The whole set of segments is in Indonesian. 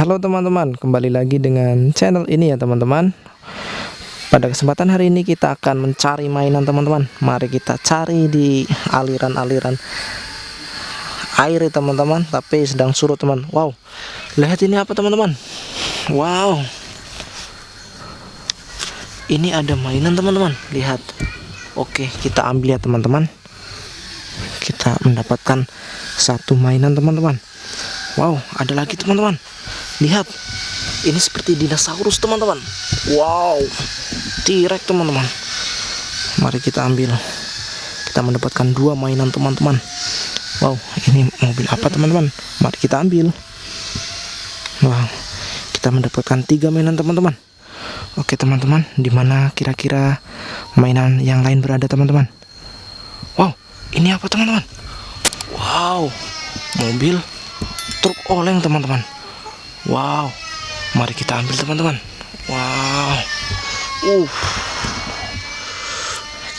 Halo teman-teman, kembali lagi dengan channel ini ya teman-teman. Pada kesempatan hari ini kita akan mencari mainan teman-teman. Mari kita cari di aliran-aliran air ya teman-teman. Tapi sedang surut teman. Wow, lihat ini apa teman-teman? Wow Ini ada mainan teman-teman. Lihat. Oke, kita ambil ya teman-teman. Kita mendapatkan satu mainan teman-teman. Wow, ada lagi teman-teman lihat ini seperti dinosaurus teman-teman. Wow. Tirek teman-teman. Mari kita ambil. Kita mendapatkan dua mainan teman-teman. Wow ini mobil apa teman-teman? Mari kita ambil. Wow kita mendapatkan tiga mainan teman-teman. Oke teman-teman di mana kira-kira mainan yang lain berada teman-teman? Wow ini apa teman-teman? Wow mobil truk oleng teman-teman Wow, mari kita ambil teman-teman. Wow, uh,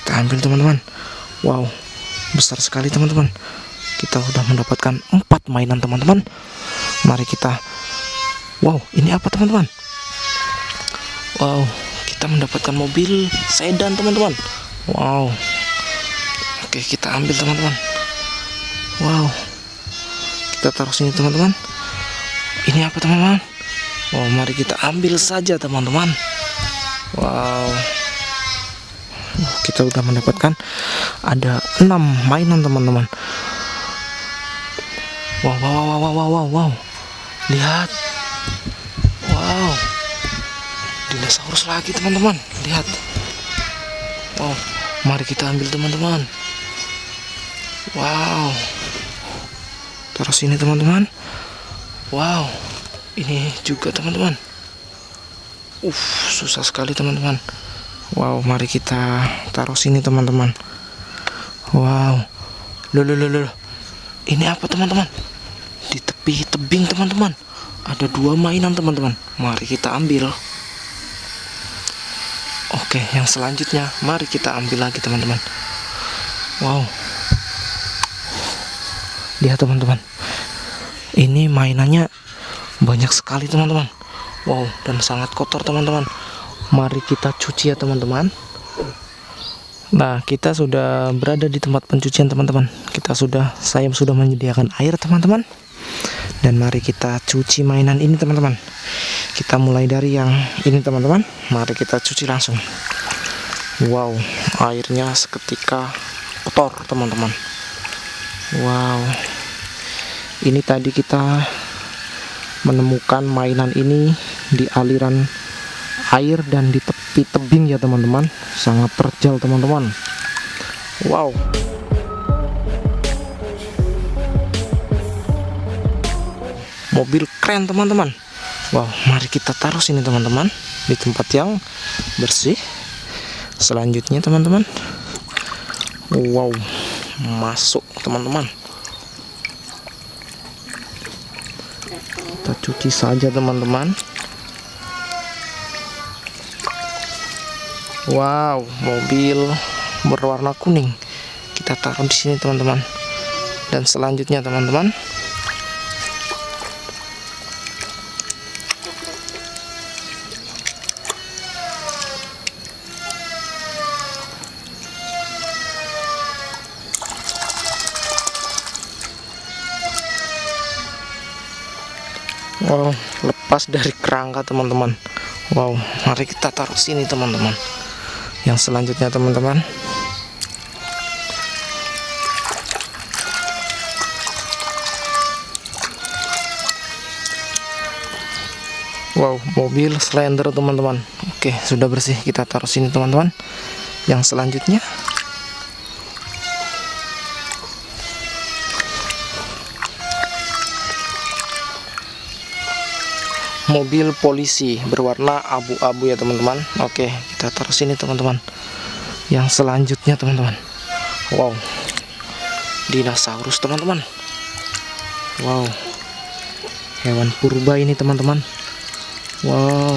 kita ambil teman-teman. Wow, besar sekali teman-teman. Kita sudah mendapatkan empat mainan teman-teman. Mari kita. Wow, ini apa teman-teman? Wow, kita mendapatkan mobil sedan teman-teman. Wow, oke kita ambil teman-teman. Wow, kita taruh sini teman-teman ini apa teman-teman? Wow mari kita ambil saja teman-teman. Wow. Kita udah mendapatkan ada enam mainan teman-teman. Wow, wow wow wow wow wow wow. Lihat. Wow. Dinosaurus lagi teman-teman. Lihat. Wow. Mari kita ambil teman-teman. Wow. Terus ini teman-teman Wow, ini juga teman-teman. Uh, susah sekali teman-teman. Wow, mari kita taruh sini teman-teman. Wow, loh, loh, loh, loh. Ini apa teman-teman? Di tepi tebing teman-teman. Ada dua mainan teman-teman. Mari kita ambil. Oke, yang selanjutnya mari kita ambil lagi teman-teman. Wow. Lihat teman-teman ini mainannya banyak sekali teman-teman. Wow dan sangat kotor teman-teman. Mari kita cuci ya teman-teman. Nah kita sudah berada di tempat pencucian teman-teman. Kita sudah saya sudah menyediakan air teman-teman. Dan mari kita cuci mainan ini teman-teman. Kita mulai dari yang ini teman-teman. Mari kita cuci langsung. Wow airnya seketika kotor teman-teman. Wow ini tadi kita menemukan mainan ini di aliran air dan di tepi tebing ya teman-teman. Sangat terjal teman-teman. Wow. Mobil keren teman-teman. Wow mari kita taruh sini teman-teman di tempat yang bersih. Selanjutnya teman-teman. Wow masuk teman-teman kita cuci saja teman-teman. Wow mobil berwarna kuning. Kita taruh di sini teman-teman. Dan selanjutnya teman-teman wow lepas dari kerangka teman-teman. Wow mari kita taruh sini teman-teman. Yang selanjutnya teman-teman. Wow mobil slender teman-teman. Oke sudah bersih. Kita taruh sini teman-teman. Yang selanjutnya mobil polisi berwarna abu-abu ya teman-teman. Oke kita taruh sini teman-teman. Yang selanjutnya teman-teman. Wow. Dinosaurus teman-teman. Wow. Hewan purba ini teman-teman. Wow.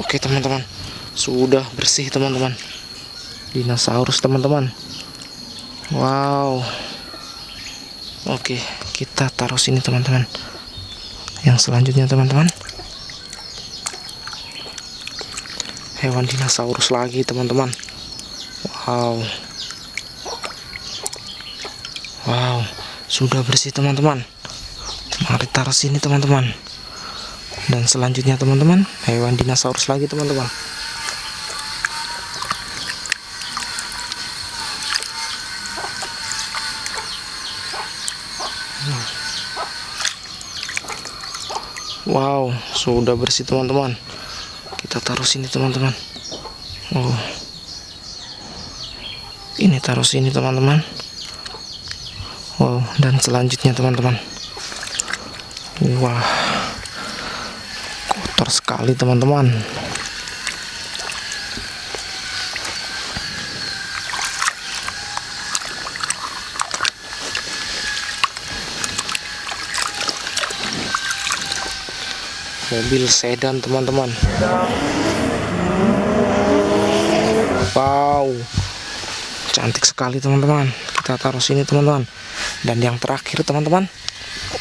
Oke teman-teman. Sudah bersih teman-teman. Dinosaurus teman-teman. Wow. Oke kita taruh sini teman-teman yang selanjutnya teman-teman. Hewan dinosaurus lagi teman-teman. Wow. Wow. Sudah bersih teman-teman. Mari taruh sini teman-teman. Dan selanjutnya teman-teman hewan dinosaurus lagi teman-teman Wow, sudah bersih teman-teman. Kita taruh sini teman-teman. Oh. Ini taruh sini teman-teman. Wow, dan selanjutnya teman-teman. Wah. Kotor sekali teman-teman. Mobil sedan teman-teman. Wow. Cantik sekali teman-teman. Kita taruh sini teman-teman. Dan yang terakhir teman-teman.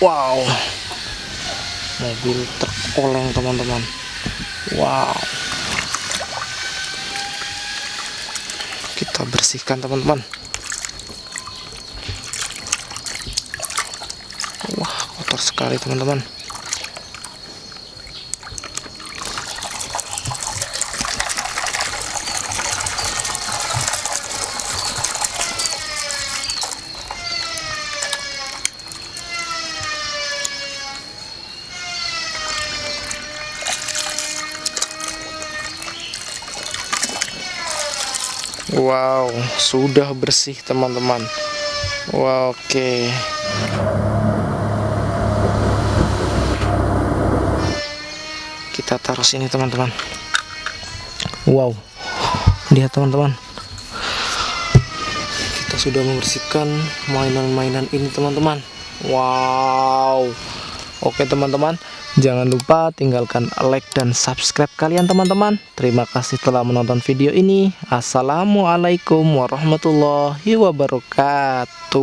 Wow. Mobil truk oleng teman-teman. Wow. Kita bersihkan teman-teman. Wah kotor sekali teman-teman Wow, sudah bersih teman-teman. Wow, oke. Okay. Kita taruh sini teman-teman. Wow, lihat teman-teman. Kita sudah membersihkan mainan-mainan ini teman-teman. Wow. Oke teman-teman. Jangan lupa tinggalkan like dan subscribe kalian teman-teman. Terima kasih telah menonton video ini. Assalamualaikum warahmatullahi wabarakatuh.